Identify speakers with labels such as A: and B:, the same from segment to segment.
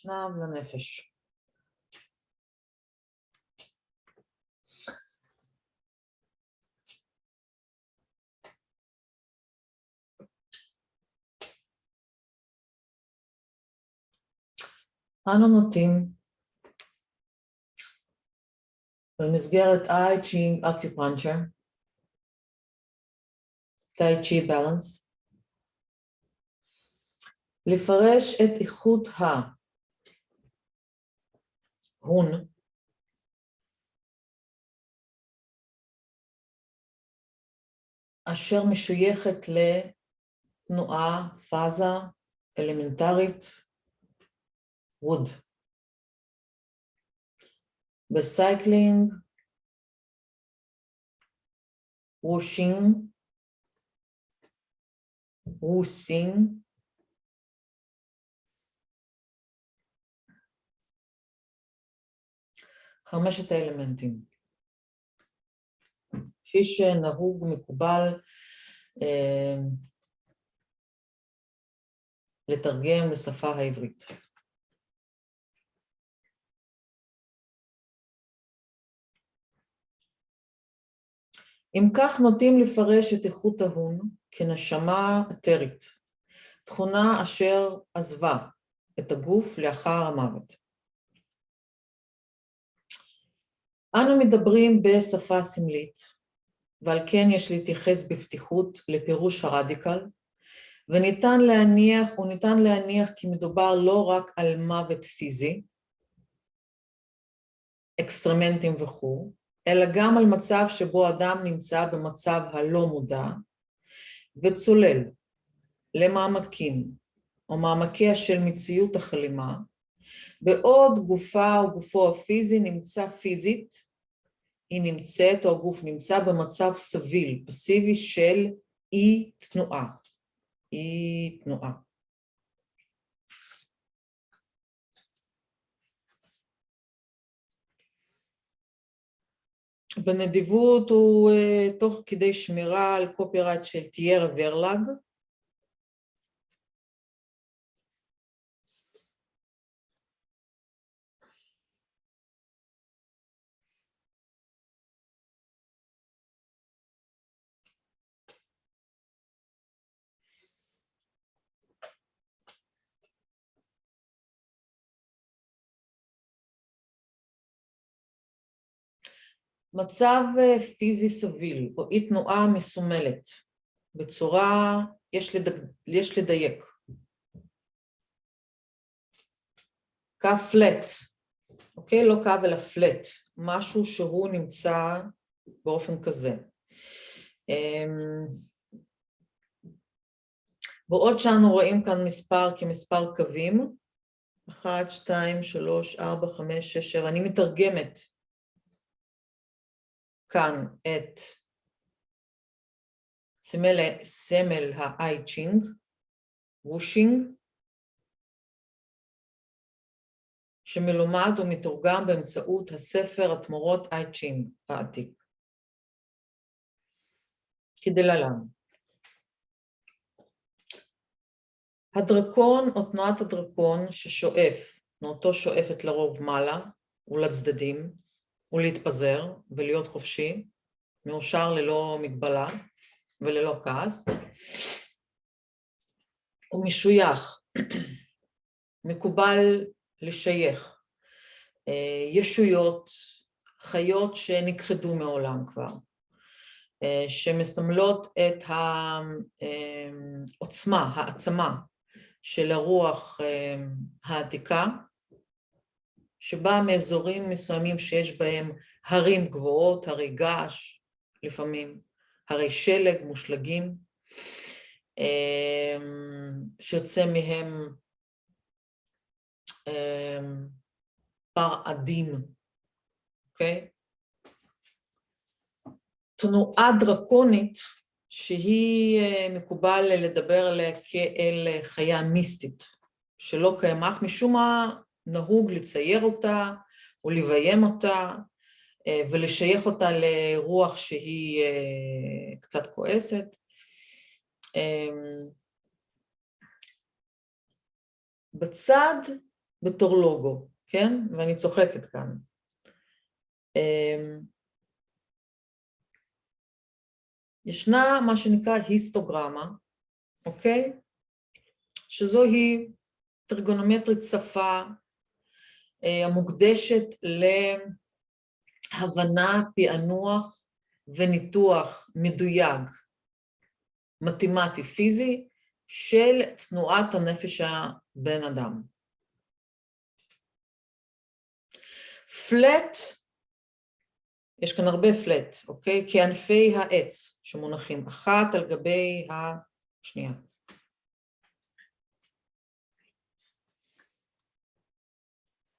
A: אשנב לנפש. אנו נוטים במסגרת I Ching Acupuncture, Tai Chi Balance, לפרש את איכות ההון אשר משויכת לתנועה, פאזה אלמנטרית, ווד. בסייקלינג, וושינג, ווסינג, חמשת האלמנטים. כפי שנהוג, מקובל, אה, לתרגם לשפה העברית. אם כך נוטים לפרש את איכות ההון כנשמה אתרית, תכונה אשר עזבה את הגוף לאחר המוות. אנו מדברים בשפה סמלית, ועל כן יש להתייחס בפתיחות לפירוש הרדיקל, וניתן להניח, וניתן להניח כי מדובר לא רק על מוות פיזי, אקסטרמנטים וכו', אלא גם על מצב שבו אדם נמצא במצב הלא מודע, וצולל למעמקים או מעמקיה של מציאות החלימה, בעוד גופה או גופו הפיזי נמצא פיזית, היא נמצאת או הגוף נמצא במצב סביל, פסיבי של אי תנועה, אי תנועה. בנדיבות הוא uh, תוך כדי שמירה על קופירייט של תיארה ורלג, מצב אה, פיזי סביל או אי תנועה מסומלת בצורה, יש, לדק, יש לדייק. קו פלט, אוקיי? לא קו אלא פלט, משהו שהוא נמצא באופן כזה. אמ, בעוד שאנו רואים כאן מספר כמספר קווים, 1, 2, 3, 4, 5, 6, 7, אני מתרגמת כאן את סמל, סמל האייצ'ינג, וושינג, שמלומד ומתורגם באמצעות הספר התמורות אייצ'ינג העתיק. כדלהלן. הדרקון או תנועת הדרקון ששואף, תנועתו שואפת לרוב מעלה ולצדדים, ולהתפזר ולהיות חופשי, מאושר ללא מגבלה וללא כעס. הוא משוייך, מקובל לשייך אה, ישויות, חיות שנכחדו מעולם כבר, אה, שמסמלות את העוצמה, אה, העצמה של הרוח העתיקה, שבאה מאזורים מסוימים שיש בהם הרים גבוהות, הרי געש לפעמים, הרי שלג, מושלגים, אמ, שיוצא מהם אמ, פר עדים, אוקיי? תנועה דרקונית שהיא אה, מקובל לדבר עליה כאל חיה מיסטית, שלא קיימך, משום מה נהוג לצייר אותה או לביים אותה אה, ולשייך אותה לרוח שהיא אה, קצת כועסת. אמ, בצד בתור לוגו, כן? ואני צוחקת כאן. אמ, ישנה מה שנקרא היסטוגרמה, אוקיי? שזוהי טרגונומטרית שפה המוקדשת להבנה, פענוח וניתוח מדויק, מתמטי, פיזי, של תנועת הנפש הבן אדם. פלט, יש כאן הרבה פלט, אוקיי? כענפי העץ שמונחים אחת על גבי השנייה.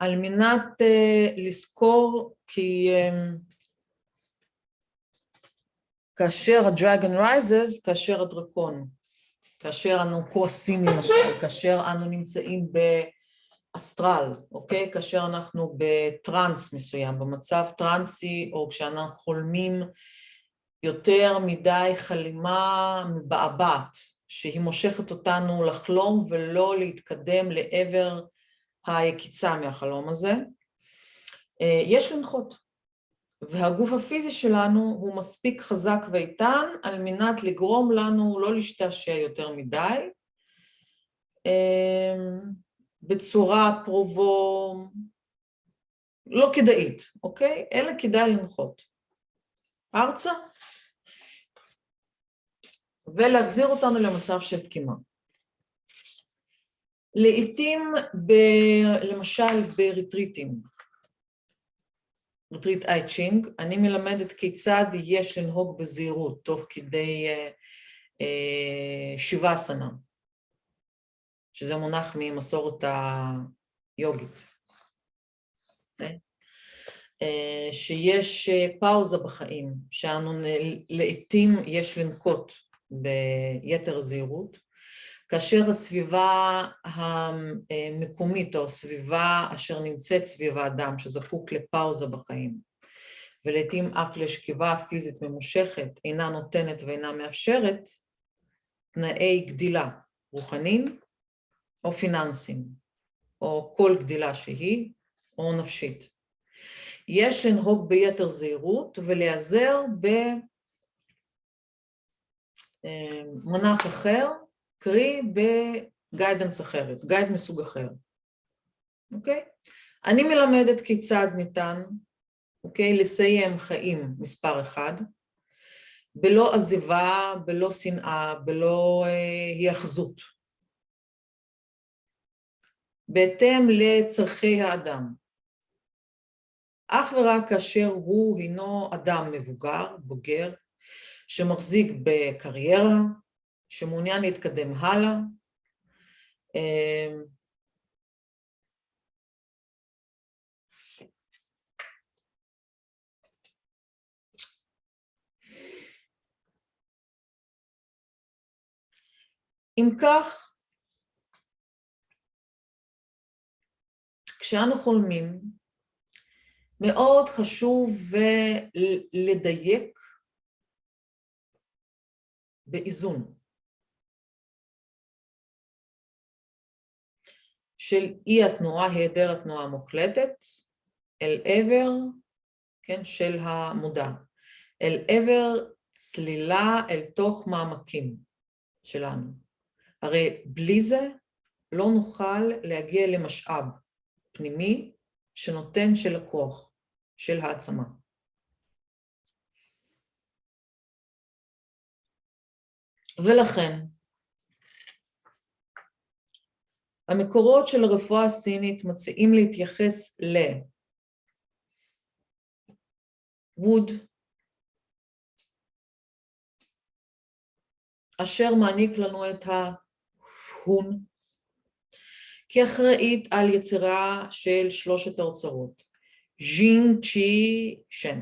A: על מנת uh, לזכור כי um, כאשר הדרגון רייזס, כאשר הדרקון, כאשר אנו כועסים למשל, כאשר אנו נמצאים באסטרל, אוקיי? כאשר אנחנו בטראנס מסוים, במצב טראנסי, או כשאנחנו חולמים יותר מדי חלימה מבעבעת, שהיא מושכת אותנו לחלום ולא להתקדם לעבר היקיצה מהחלום הזה. אה, יש לנחות, והגוף הפיזי שלנו הוא מספיק חזק ואיתן על מנת לגרום לנו לא להשתעשע יותר מדי, אה, בצורה פרובו לא כדאית, אוקיי? אלא כדאי לנחות. ארצה, ולהחזיר אותנו למצב של תקימה. לעתים, ב, למשל בריטריטים, ריטריט אייצ'ינג, אני מלמדת כיצד יש לנהוג בזהירות תוך כדי אה, אה, שבעה סנה, שזה מונח ממסורת היוגית. אה, שיש פאוזה בחיים, שאנו לעתים יש לנקוט ביתר זהירות, כאשר הסביבה המקומית או הסביבה אשר נמצאת סביב האדם שזקוק לפאוזה בחיים ולעיתים אף לשכיבה פיזית ממושכת אינה נותנת ואינה מאפשרת תנאי גדילה רוחניים או פיננסיים או כל גדילה שהיא או נפשית. יש לנהוג ביתר זהירות ולהיעזר במונח אחר קרי בגיידנס אחרת, גייד מסוג אחר, אוקיי? אני מלמדת כיצד ניתן, אוקיי, לסיים חיים מספר אחד, בלא עזיבה, בלא שנאה, בלא אה, היאחזות, בהתאם לצרכי האדם. אך ורק כאשר הוא הינו אדם מבוגר, בוגר, שמחזיק בקריירה, שמעוניין להתקדם הלאה. אמ, אם כך, כשאנו חולמים, מאוד חשוב לדייק באיזון. של אי התנועה, היעדר התנועה המוחלטת, אל עבר, כן, של המודע, אל עבר צלילה אל תוך מעמקים שלנו. הרי בלי זה לא נוכל להגיע למשאב פנימי שנותן של הכוח, של העצמה. ולכן, המקורות של הרפואה הסינית מציעים להתייחס לווד, אשר מעניק לנו את ההון, כאחראית על יצירה של שלושת האוצרות, ז'ינג, צ'י, שן.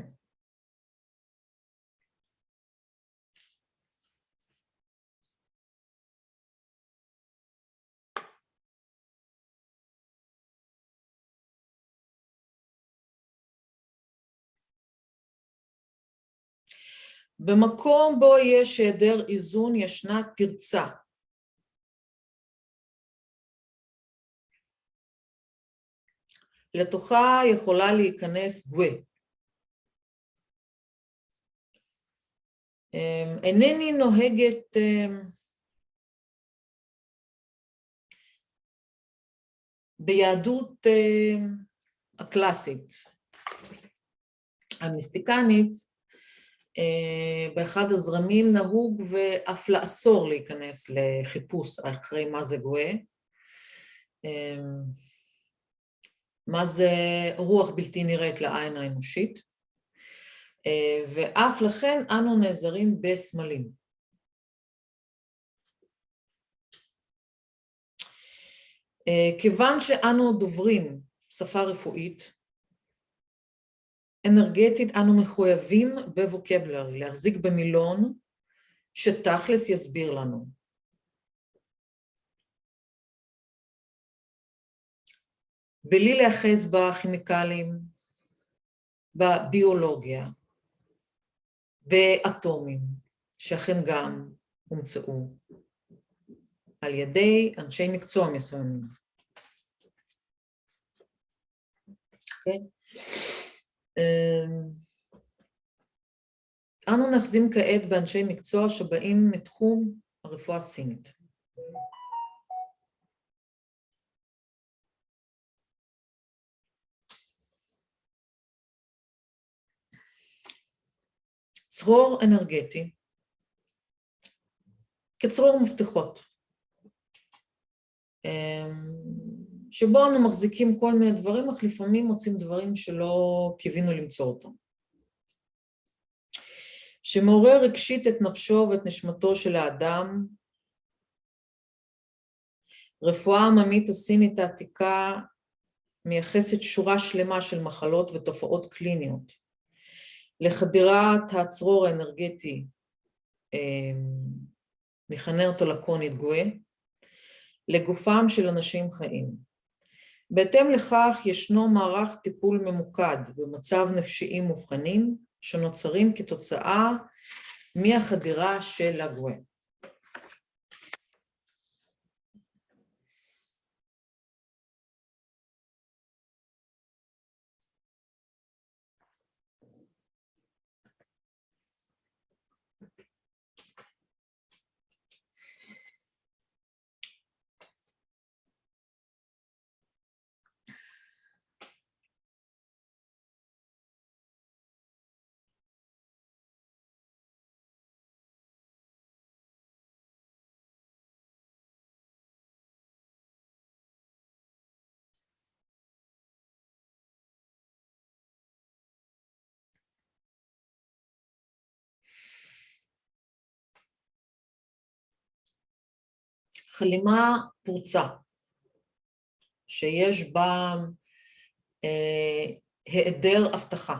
A: במקום בו יש היעדר איזון ישנה פרצה. לתוכה יכולה להיכנס גווה. אמ, אינני נוהגת אמ, ביהדות אמ, הקלאסית, המיסטיקנית, באחד הזרמים נהוג ואף לאסור להיכנס לחיפוש אחרי מה זה גואה. מה זה רוח בלתי נראית לעין האנושית, ואף לכן אנו נעזרים בסמלים. כיוון שאנו דוברים שפה רפואית, אנרגטית אנו מחויבים בווקבלרי, להחזיק במילון שתכלס יסביר לנו. בלי להיאחז בכימיקלים, בביולוגיה, באטומים, שאכן גם הומצאו על ידי אנשי מקצוע מסוימים. Okay. אמ, אנו נחזים כעת באנשי מקצוע שבאים מתחום הרפואה הסינית. צרור אנרגטי כצרור מפתחות, אמ, שבו אנו מחזיקים כל מיני דברים, אך לפעמים מוצאים דברים שלא קיווינו למצוא אותם. שמעורר רגשית את נפשו ואת נשמתו של האדם. רפואה עממית הסינית העתיקה מייחסת שורה שלמה של מחלות ותופעות קליניות. לחדירת הצרור האנרגטי, מכנה אותו לקונית גואה, לגופם של אנשים חיים. בהתאם לכך ישנו מערך טיפול ממוקד במצב נפשיים מובחנים שנוצרים כתוצאה מהחדירה של הגואה. חלימה פרוצה, שיש בה אה, היעדר הבטחה,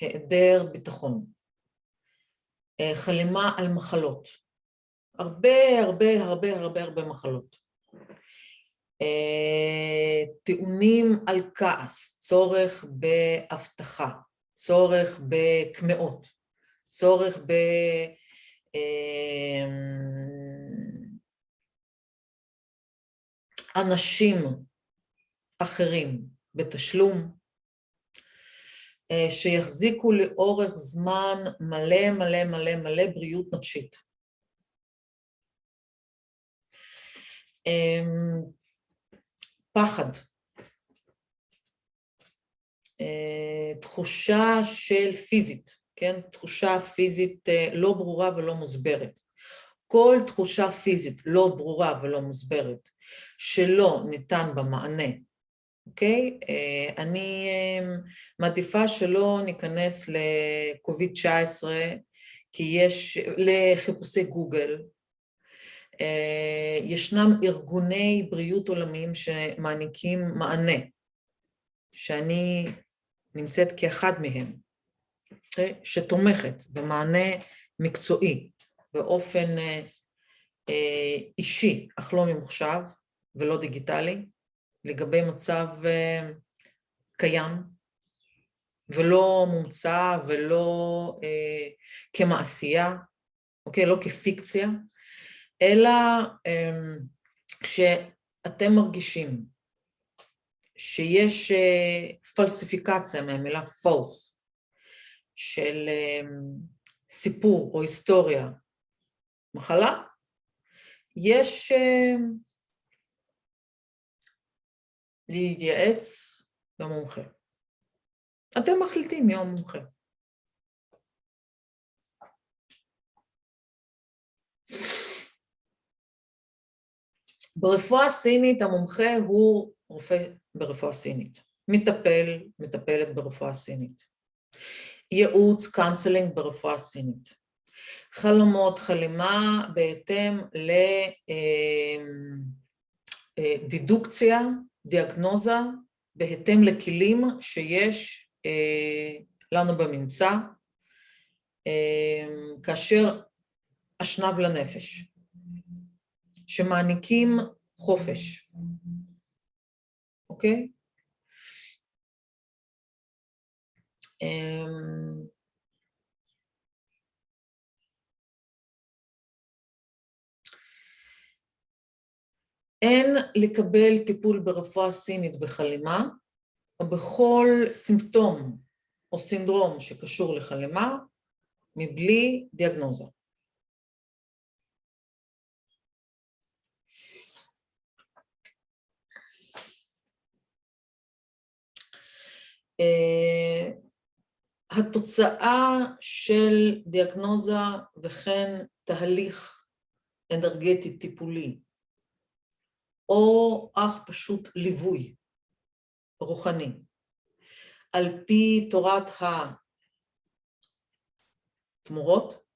A: היעדר ביטחון, אה, חלימה על מחלות, הרבה הרבה הרבה הרבה הרבה מחלות. אה, טיעונים על כעס, צורך בהבטחה, צורך בקמעות, צורך ב... אה, אנשים אחרים בתשלום, אה, שיחזיקו לאורך זמן מלא מלא מלא מלא בריאות נפשית. אמ, פחד, אה, תחושה של פיזית, כן? תחושה פיזית אה, לא ברורה ולא מוסברת. כל תחושה פיזית לא ברורה ולא מוסברת שלא ניתן בה מענה, אוקיי? אה, אני אה, מעדיפה שלא ניכנס לקוביד-19, כי יש, לחיפושי גוגל, אה, ישנם ארגוני בריאות עולמיים שמעניקים מענה, שאני נמצאת כאחד מהם, אוקיי? שתומכת במענה מקצועי באופן אישי, אך לא ממוחשב, ולא דיגיטלי, לגבי מצב אה, קיים, ולא מומצא ולא אה, כמעשייה, אוקיי? לא כפיקציה, אלא אה, כשאתם מרגישים שיש פלסיפיקציה מהמילה false, של סיפור או היסטוריה, מחלה, יש להתייעץ למומחה. אתם מחליטים מי המומחה. ברפואה סינית המומחה הוא רופא ברפואה סינית, מטפל, מטפלת ברפואה סינית, ייעוץ, counseling ברפואה סינית, חלומות, חלימה בהתאם לדדוקציה, אה, דיאגנוזה, בהתאם לכלים שיש אה, לנו בממצא, אה, כאשר אשנב לנפש, שמעניקים חופש, אוקיי? אמ, אין לקבל טיפול ברפואה סינית בחלימה, או בכל סימפטום או סינדרום שקשור לחלימה, מבלי דיאגנוזה. אה, התוצאה של דיאגנוזה וכן תהליך אנרגטי טיפולי, או אך פשוט ליווי רוחני, על פי תורת התמורות,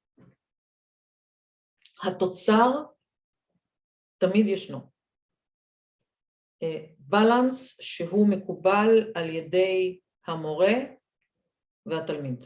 A: התוצר תמיד ישנו. בלנס אה, שהוא מקובל על ידי המורה והתלמיד.